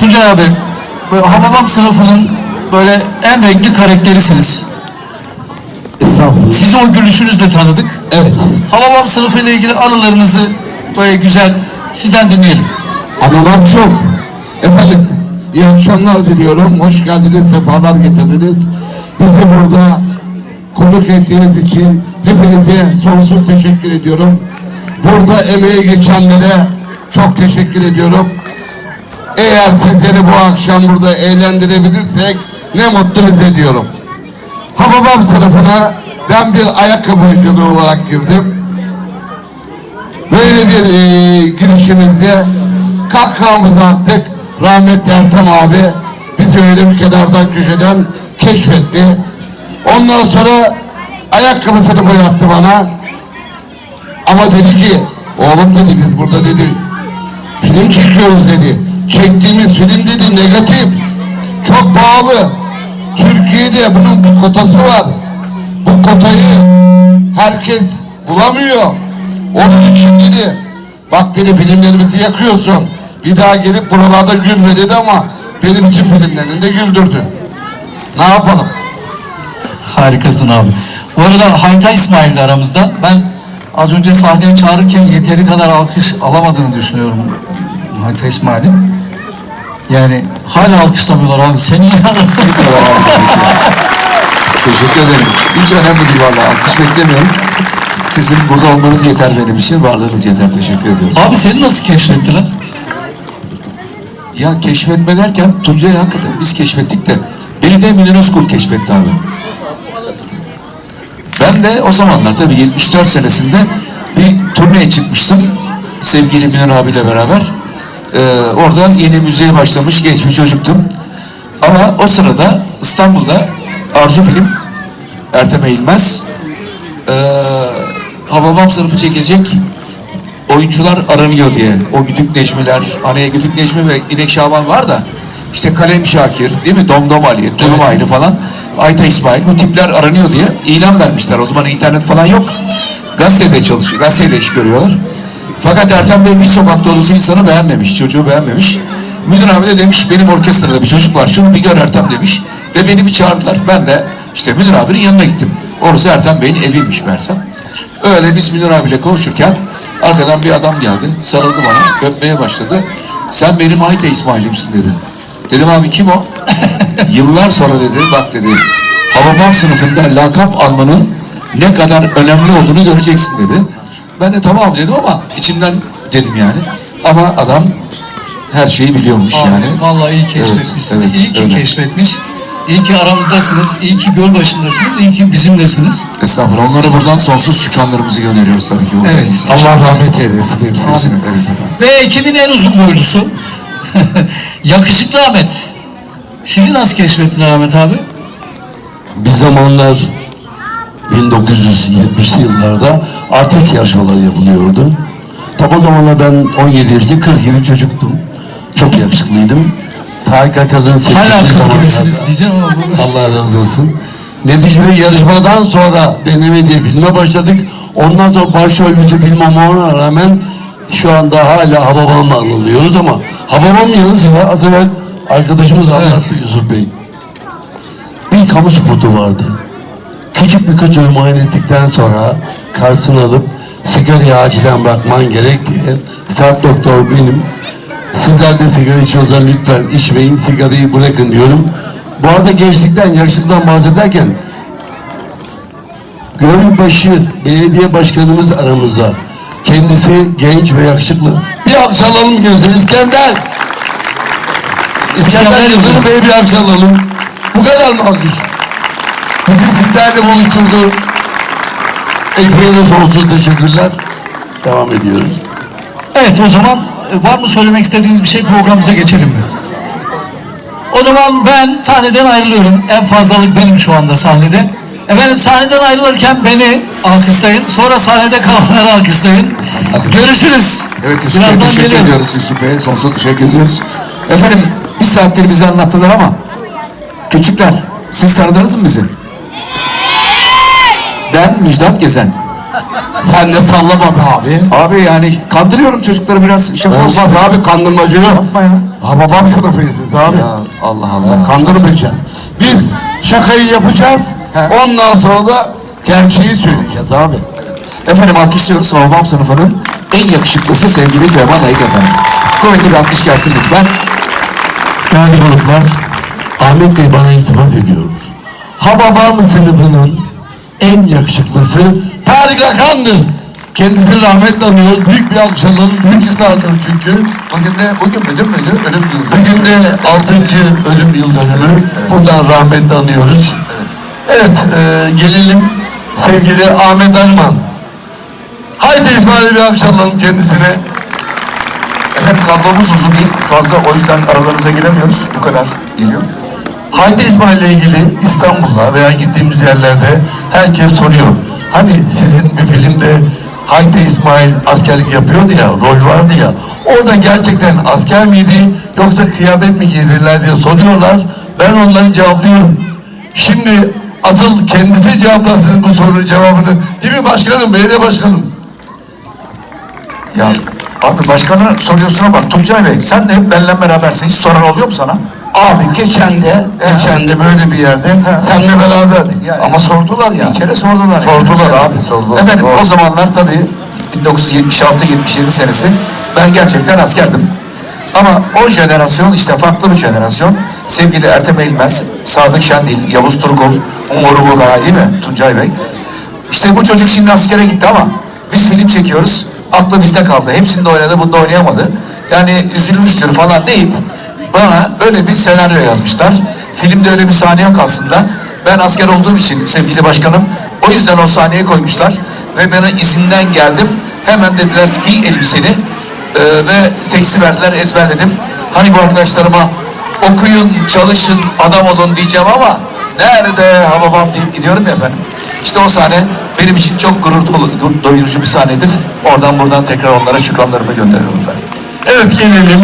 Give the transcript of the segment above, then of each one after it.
Tuncay abi, Hababam sınıfının böyle en renkli karakterisiniz. Estağfurullah. Sizi o gülüşünüzle tanıdık. Evet. Hababam sınıfı ile ilgili anılarınızı böyle güzel sizden dinleyelim. Anılar çok. Efendim iyi akşamlar diliyorum. Hoş geldiniz, sefalar getirdiniz. Bizi burada konuk ettiğiniz için hepinize sonsuz teşekkür ediyorum. Burada emeği geçenlere çok teşekkür ediyorum. Eğer sizleri bu akşam burada eğlendirebilirsek ne mutlu bize diyorum. Hababam sınıfına ben bir ayakkabıcılığı olarak girdim. Böyle bir e, girişimizde kahkahamızı attık. Rahmetli Ertem abi bizi öyle bir kenardan köşeden keşfetti. Ondan sonra ayakkabısını boyattı bana. Ama dedi ki oğlum dedi biz burada dedi film çekiyoruz dedi. Çektiğimiz film dedi negatif. Çok pahalı. Türkiye'de bunun bir kotası var. Bu kotayı herkes bulamıyor. Onun için dedi bak dedi filmlerimizi yakıyorsun. Bir daha gelip buralarda gülme dedi ama benim için filmlerinde güldürdü. Ne yapalım? Harikasın abi. Bu arada Hayta İsmail de aramızda. Ben az önce sahneye çağırırken yeteri kadar alkış alamadığını düşünüyorum Hayta İsmail'in. Yani hala alkışlamıyorlar abi. Seni yarasın. Teşekkür ederim. Hiç önemli değil vallahi. Alkış beklemiyorum. Sizin burada olmanız yeter benim için. Varlığınız yeter. Teşekkür ediyoruz. abi seni nasıl keşfettiler? Ya keşfetme derken Tuncay'ı hakikaten biz keşfettik de beni de Münir Özkul keşfetti abi. Ben de o zamanlar tabii 74 senesinde bir turneye çıkmıştım. Sevgili Münir abiyle beraber. Ee, orada yeni müziğe başlamış genç bir çocuktum. Ama o sırada İstanbul'da Arzu Film, Ertem Eğilmez, ee, Hababam sınıfı çekilecek oyuncular aranıyor diye. O Güdük Necmiler, hani Güdük Necmi ve İnek Şaban var da işte Kalem Şakir, değil mi? Domdom Ali, Tulum Evet. Ayrı falan, Ayta İsmail bu tipler aranıyor diye ilan vermişler. O zaman internet falan yok. Gazetede çalışıyor, gazetede iş görüyorlar. Fakat Ertem Bey bir sokak dolusu insanı beğenmemiş, çocuğu beğenmemiş. Müdür abi de demiş benim orkestrada bir çocuk var şunu bir gör Ertem demiş. Ve beni bir çağırdılar. Ben de işte müdür abinin yanına gittim. Orası Ertem Bey'in eviymiş meğersem. Öyle biz müdür abiyle konuşurken arkadan bir adam geldi. Sarıldı bana. Öpmeye başladı. Sen benim Ayta İsmail'imsin dedi. Dedim abi kim o? Yıllar sonra dedi bak dedi. Hababam sınıfında lakap almanın ne kadar önemli olduğunu göreceksin dedi. Ben de tamam dedim ama içimden dedim yani. Ama adam her şeyi biliyormuş Abi, yani. Vallahi iyi keşfetmiş Evet, sizi. evet, iyi ki öyle. keşfetmiş. İyi ki aramızdasınız. İyi ki göl başındasınız. İyi ki bizimlesiniz. Estağfurullah. Onlara buradan sonsuz şükranlarımızı gönderiyoruz tabii ki. Evet. Allah rahmet eylesin hepsini. Evet efendim. Ve ekibin en uzun boylusu. Yakışıklı Ahmet. Sizi nasıl keşfettiler Ahmet abi? Bir zamanlar 1970'li yıllarda artist yarışmaları yapılıyordu. Tam o zamanlar ben 17 yaşında 40 gibi çocuktum. Çok yakışıklıydım. Tarık Kadın seçildiği Hala kız gibisiniz diyeceğim ama. Allah razı olsun. Neticede yarışmadan sonra deneme diye filme başladık. Ondan sonra başrolümüzü film olmama rağmen şu anda hala Hababam'la anılıyoruz ama Hababam yanı sıra az evvel arkadaşımız anlattı Yusuf Bey. Bir kamu spotu vardı. Küçük bir çocuğu muayene ettikten sonra karşısına alıp sigarayı acilen bırakman gerek diye saat doktor benim. Sizler de sigara içiyorsanız lütfen içmeyin, sigarayı bırakın diyorum. Bu arada gençlikten, yaşlıktan bahsederken Gölbaşı Belediye Başkanımız aramızda. Kendisi genç ve yakışıklı. Bir alkış alalım gözler İskender. İskender Yıldırım. Bey'e bir alkış alalım. Bu kadar mı alkış? Bizi sizlerle buluşturdu. Ekmeğine sonsuz teşekkürler. Devam ediyoruz. Evet o zaman e, var mı söylemek istediğiniz bir şey programımıza geçelim mi? O zaman ben sahneden ayrılıyorum. En fazlalık benim şu anda sahnede. Efendim sahneden ayrılırken beni alkışlayın. Sonra sahnede kalanları alkışlayın. Görüşürüz. Evet Yusuf Bey Birazdan teşekkür geliyorum. ediyoruz Yusuf Bey. Sonsuz teşekkür ediyoruz. Efendim bir saattir bize anlattılar ama küçükler siz tanıdınız mı bizi? Ben Müjdat Gezen. Sen de sallama be abi. Abi yani kandırıyorum çocukları biraz şaka olsun. Olmaz abi kandırmacı yok. Yapma ya. Ha babam sınıfıyız biz abi. Ya Allah Allah. Kandırmayacağız. Biz şakayı yapacağız. He. Ondan sonra da gerçeği söyleyeceğiz abi. Efendim alkışlıyoruz. Hababam sınıfının en yakışıklısı sevgili Cemal Ayık efendim. Kuvvetli bir alkış gelsin lütfen. Değerli konuklar, Ahmet Bey bana iltifat ediyor. Hababam sınıfının en yakışıklısı Tarık Akan'dır. Kendisini rahmetle anıyoruz. Büyük bir alkış alalım. Büyük stardır çünkü. Bugün de, bugün müdür müydü? Ölüm yılı. Bugün de 6. ölüm yıl dönümü. Buradan rahmetle anıyoruz. Evet, e, gelelim sevgili Ahmet Arman. Haydi İsmail'e bir alkış alalım kendisine. Efendim kablomuz uzun değil. Fazla o yüzden aralarınıza giremiyoruz. Bu kadar geliyor. Haydi İsmail ile ilgili İstanbul'da veya gittiğimiz yerlerde herkes soruyor. Hani sizin bir filmde Haydi İsmail askerlik yapıyordu ya, rol vardı ya. Orada gerçekten asker miydi yoksa kıyafet mi giydiler diye soruyorlar. Ben onları cevaplıyorum. Şimdi asıl kendisi cevaplasın bu sorunun cevabını. Değil mi başkanım, belediye başkanım? Ya abi başkana soruyorsun ama Tuncay Bey sen de hep benimle berabersin. Hiç soran oluyor mu sana? Abi geçen de, geçen de böyle bir yerde seninle beraberdik. Yani. Ama sordular ya. Bir kere sordular. Sordular abi, sordular. Efendim Doğru. o zamanlar tabii 1976-77 senesi ben gerçekten askerdim. Ama o jenerasyon işte farklı bir jenerasyon. Sevgili Ertem Eğilmez, Sadık Şendil, Yavuz Turgul, Umur Vural değil mi Tuncay Bey? İşte bu çocuk şimdi askere gitti ama biz film çekiyoruz. Aklı bizde kaldı. Hepsinde oynadı, bunda oynayamadı. Yani üzülmüştür falan deyip bana öyle bir senaryo yazmışlar. Filmde öyle bir sahne yok aslında. Ben asker olduğum için sevgili başkanım o yüzden o sahneye koymuşlar. Ve bana izinden geldim. Hemen dediler giy elbiseni. Ee, ve teksti verdiler ezberledim. Hani bu arkadaşlarıma okuyun, çalışın, adam olun diyeceğim ama nerede ha babam deyip gidiyorum ya ben. İşte o sahne benim için çok gurur dolu, doyurucu bir sahnedir. Oradan buradan tekrar onlara şükranlarımı gönderiyorum efendim. Evet gelelim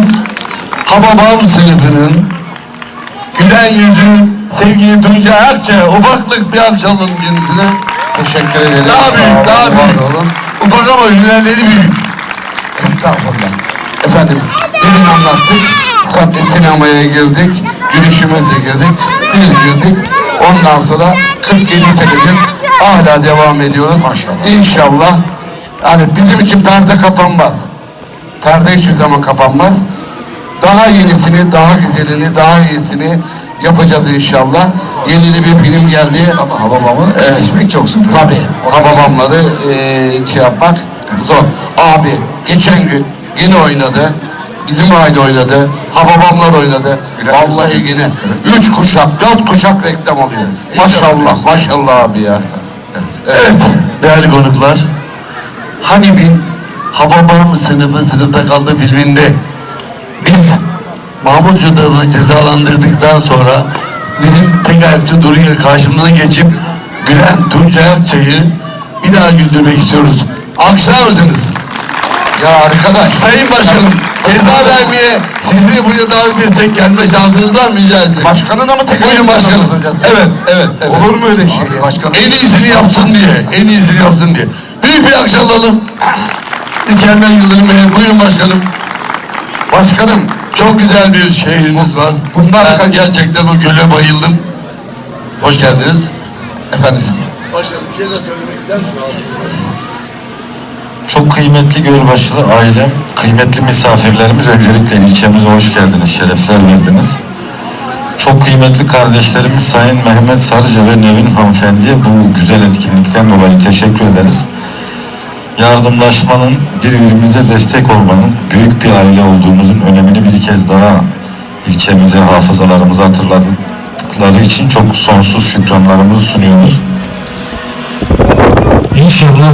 Hababam sınıfının gülen yüzü sevgili Tuncay Akça ufaklık bir alalım kendisine. Teşekkür ederim. Daha büyük, daha büyük. Ufak ama gülenleri büyük. Estağfurullah. Efendim, demin anlattık. Sadece sinemaya girdik, gülüşümüzle girdik, bir girdik. Ondan sonra 47 senedir hala devam ediyoruz. Maşallah. İnşallah. Yani bizim için perde kapanmaz. Perde hiçbir zaman kapanmaz. Daha yenisini, daha güzelini, daha iyisini yapacağız inşallah. Yeni de bir film geldi. Ama Hababam'ı Evet. geçmek çok zor. Tabii. Hababamları eee şey yapmak zor. Abi geçen gün yine oynadı. Bizim aile oynadı. Hababamlar oynadı. Vallahi yine üç kuşak, dört kuşak reklam oluyor. Maşallah, maşallah abi ya. Evet değerli konuklar. Hani bir Hababam sınıfı sınıfta kaldı filminde biz Mahmut Cudar'ı cezalandırdıktan sonra bizim tek ayakçı duruyor karşımıza geçip gülen Tuncay Akçay'ı bir daha güldürmek istiyoruz. Alkışlar mısınız? Ya arkadaş. Sayın Başkanım ceza vermeye sizi buraya davet etsek gelme şansınız var mı rica etsem? Başkanına mı tek Buyurun başkanım. Evet, evet, evet. Olur mu öyle şey ya? başkanım. En iyisini yapsın diye, en iyisini yapsın diye. Büyük bir alkış alalım. İskender Yıldırım Bey, buyurun başkanım. Başkanım, Çok güzel bir şehriniz var. Bunlar ben gerçekten o göle bayıldım. Hoş geldiniz. efendim. Başkanım bir şey de söylemek ister? Çok kıymetli Gölbaşılı ailem, kıymetli misafirlerimiz öncelikle ilçemize hoş geldiniz, şerefler verdiniz. Çok kıymetli kardeşlerimiz Sayın Mehmet Sarıca ve Nevin Hanımefendi'ye bu güzel etkinlikten dolayı teşekkür ederiz. Yardımlaşmanın, birbirimize destek olmanın, büyük bir aile olduğumuzun önemini bir kez daha ilçemize, hafızalarımıza hatırladıkları için çok sonsuz şükranlarımızı sunuyoruz. İnşallah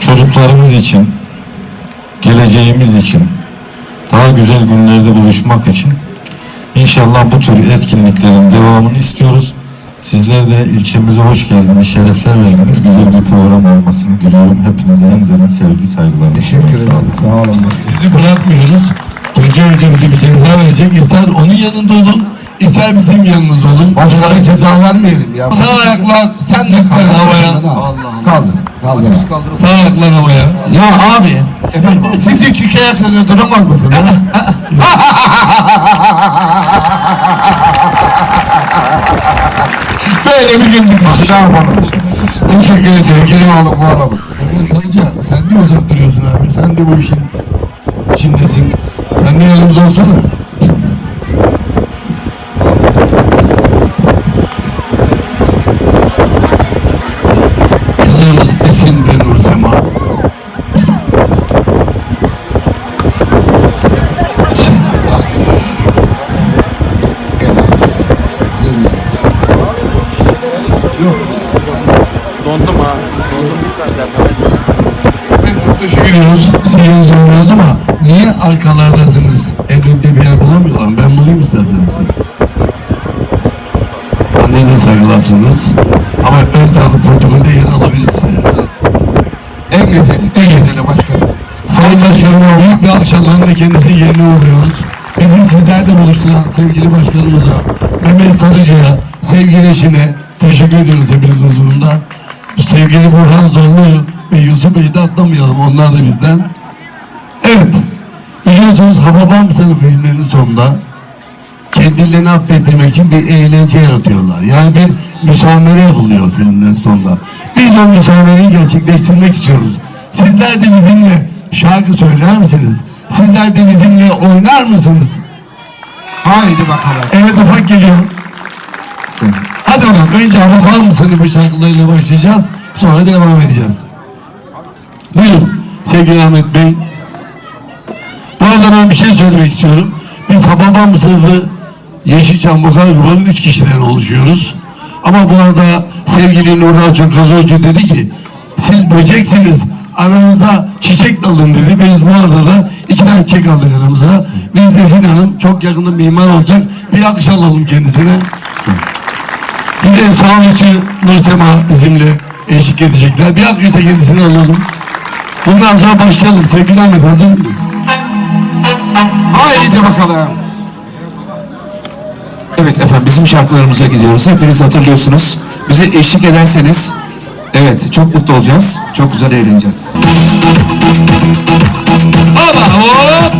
çocuklarımız için, geleceğimiz için, daha güzel günlerde buluşmak için inşallah bu tür etkinliklerin devamını istiyoruz. Sizler de ilçemize hoş geldiniz, şerefler verdiniz. Güzel bir program olmasını diliyorum. Hepinize en derin sevgi, saygılar. Teşekkür ederim. Sağ olun. Sizi bırakmıyoruz. Tuncay Hoca bize bir ceza verecek. İster onun yanında olun, ister bizim yanımızda olun. Başkana ceza vermeyelim ya. Sağ ayaklar Sen de kaldır. havaya. Kaldır. Kaldır. Sağ ayaklar havaya. Ya abi. Siz hiç iki ayakta duramaz mısınız? Böyle bir güldük. Aşağı yapalım. Teşekkür ederim sevgilim oğlum bu arada. Sanca sen de uzak duruyorsun abi. Sen de bu işin içindesin. Sen de yanımızda olsana. Başkanım büyük bir akşamlarında kendisi yerine uğruyoruz. Bizi sizlerle buluşturan sevgili başkanımıza, Mehmet Sarıcı'ya, sevgili eşine teşekkür ediyoruz hepinizin huzurunda. Sevgili Burhan Zorlu ve Yusuf Bey'i de atlamayalım. Onlar da bizden. Evet. Biliyorsunuz Hababam sınıf filmlerinin sonunda kendilerini affettirmek için bir eğlence yaratıyorlar. Yani bir müsamere yapılıyor filmlerin sonunda. Biz o müsamereyi gerçekleştirmek istiyoruz. Sizler de bizimle şarkı söyler misiniz? Sizler de bizimle oynar mısınız? Haydi bakalım. Evet ufak geliyor. Hadi bakalım. Önce Hababam sınıfı şarkılarıyla başlayacağız. Sonra devam edeceğiz. Buyurun sevgili Ahmet Bey. Bu arada ben bir şey söylemek istiyorum. Biz Hababam sınıfı Yeşilçam Vokal Grubu üç kişiden oluşuyoruz. Ama bu arada sevgili Nurhan Çokazoğlu dedi ki siz böceksiniz aranıza çiçek dalın dedi. Biz bu arada da iki tane çiçek aldık aramıza. Biz Esin Hanım çok yakında mimar olacak. Bir alkış alalım kendisine. Bir de sağlıkçı Nursema bizimle eşlik edecekler. Bir alkış da kendisine alalım. Bundan sonra başlayalım. Sevgili Ahmet hazır mıyız? Haydi bakalım. Evet efendim bizim şarkılarımıza gidiyoruz. Hepiniz hatırlıyorsunuz. Bize eşlik ederseniz evet çok mutlu olacağız. Çok güzel eğleneceğiz. Ama hop!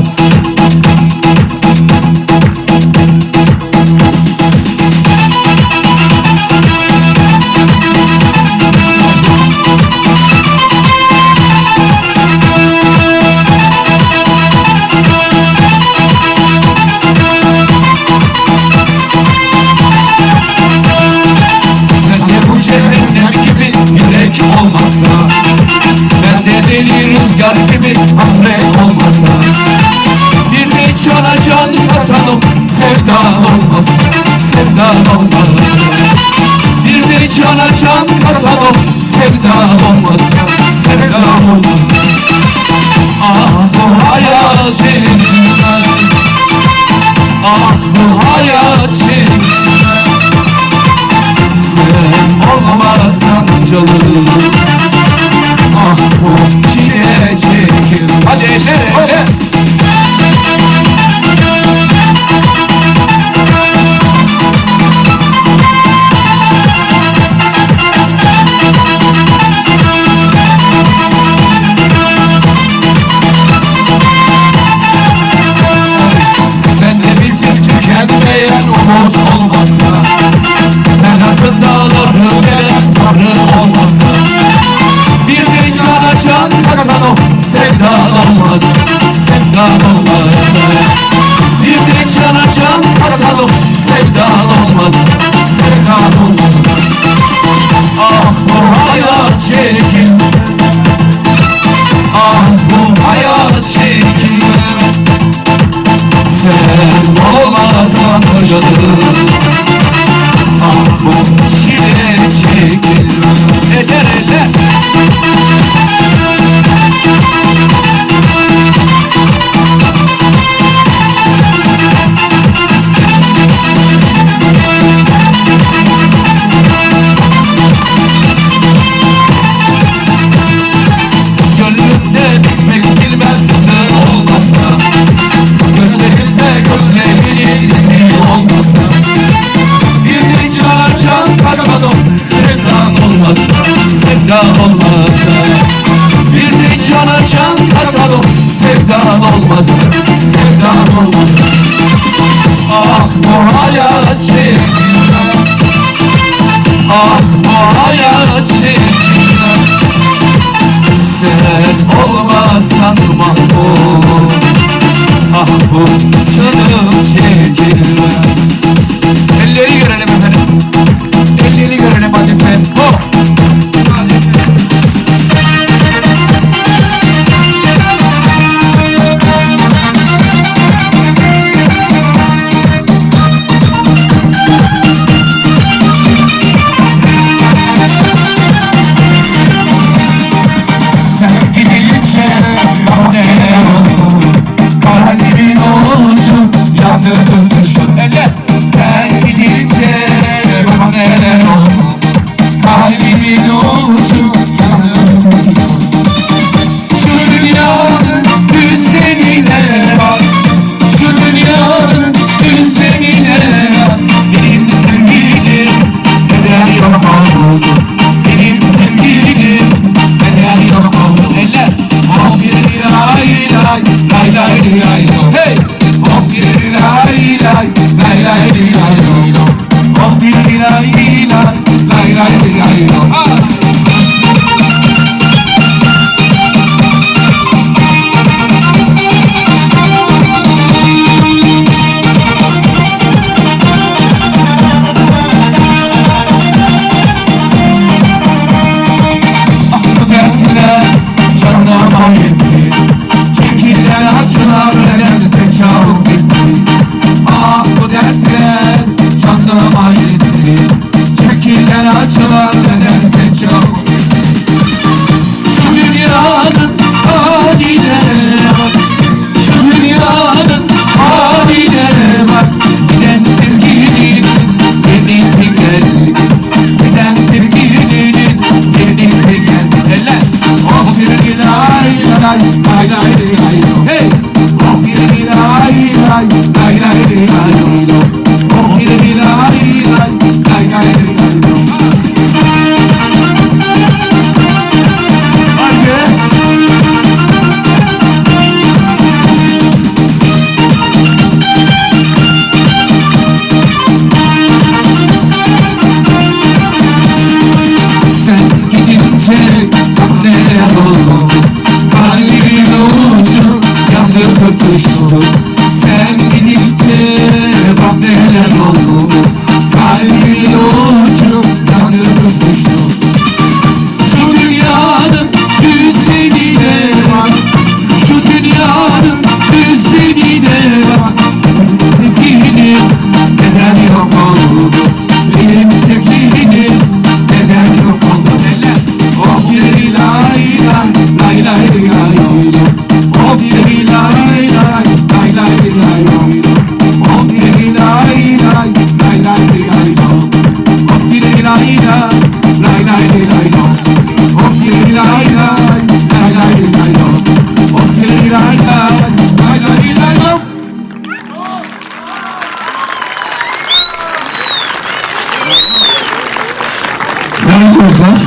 var?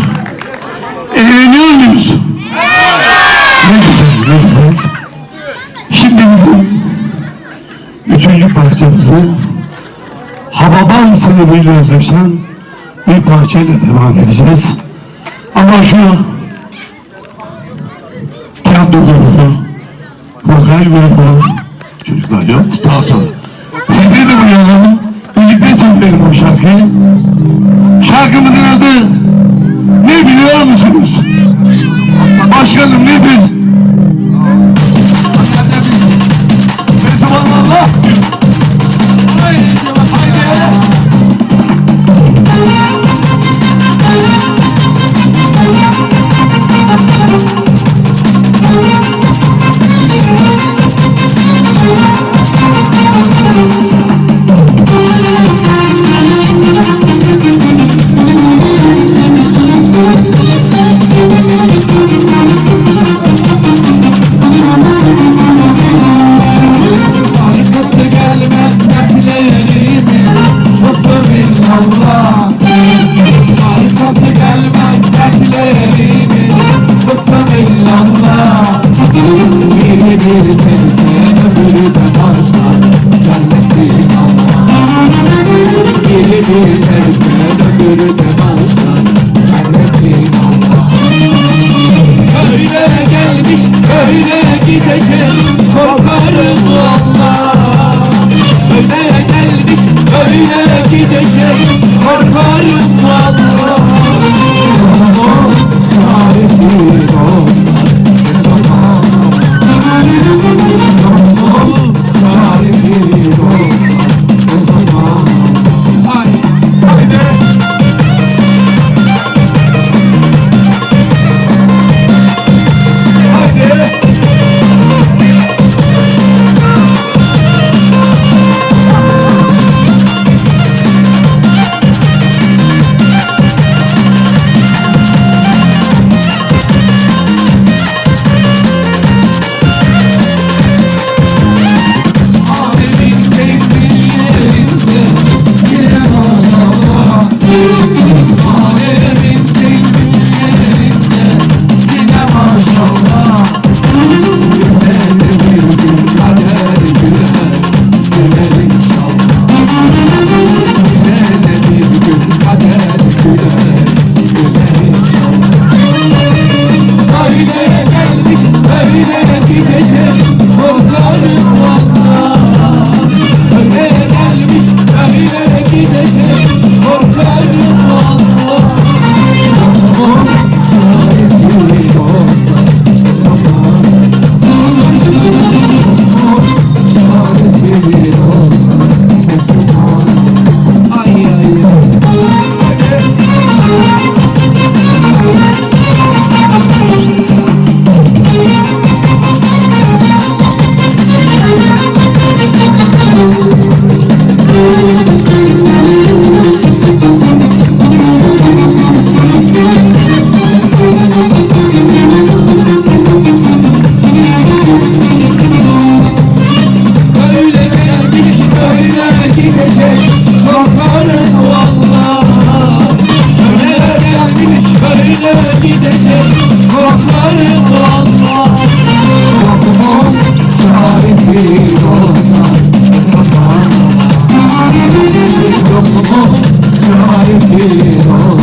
Evleniyor muyuz? Ne güzel, ne güzel. Şimdi bizim üçüncü parçamızı Hababam sınıfıyla özdeşen bir parçayla devam edeceğiz. Ama şu tiyatro grubu, vokal grubu, çaresiz olsa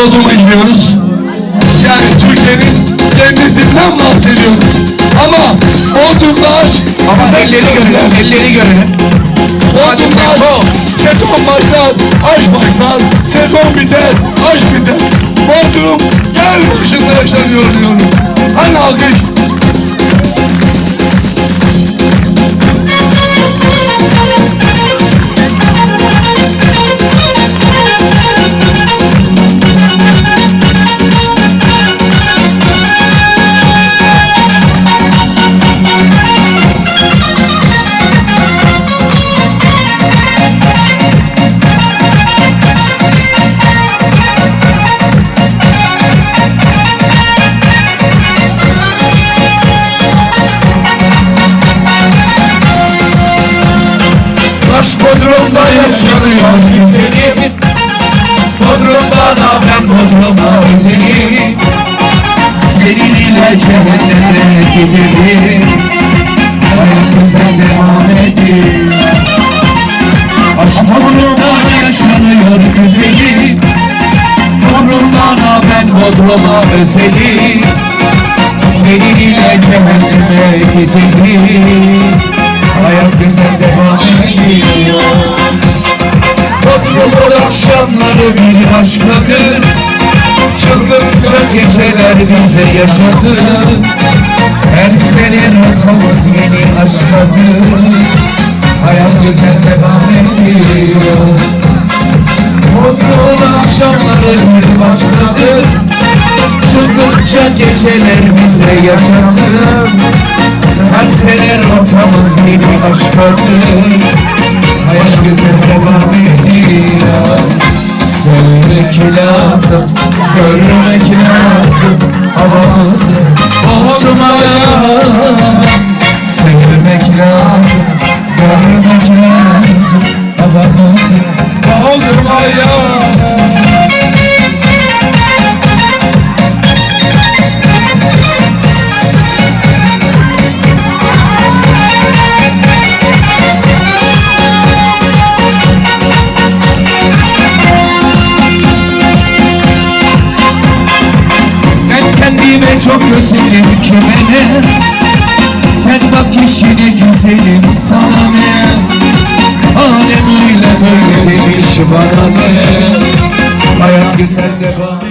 Bodrum'a gidiyoruz. Yani Türkiye'nin cennetlerinden bahsediyoruz. Ama Bodrum'da aşk... Ama elleri görelim, elleri görelim. Bodrum'da aşk... Sezon başlar, aşk başlar. Sezon biter, aşk biter. Bodrum gel başında yaşanıyor diyoruz. Hani alkış? Aşk Bodrum'da yaşanıyor. Güzelim Bodrum'dan ben Bodrum'a özelim Senin ile cehenneme gidelim Hayat güzel devam edelim Aşk Bodrum'da yaşanıyor güzelim. Bodrum'dan ben Bodrum'a özelim. Senin ile cehenneme gidelim Hayat güzel devam ediyor. Bodrum'un akşamları bir başkadır Çılgınca geceler bize yaşatır. Her sene rotamız yeni aşkadır Hayat güzel devam ediyor. Bodrum'un akşamları bir başkadır Çılgınca geceler bize yaşatır sene rotamız yeni aşkadır Hayat güzel devam ediyor. Söylemek lazım, görmek lazım. Havamızı bozmaya. Sevmek lazım, görmek lazım. Havamızı bozmaya kendime çok özledim kime Sen bak işine güzelim sana ne? Alem öyle böyle demiş bana ne? Hayat güzel devam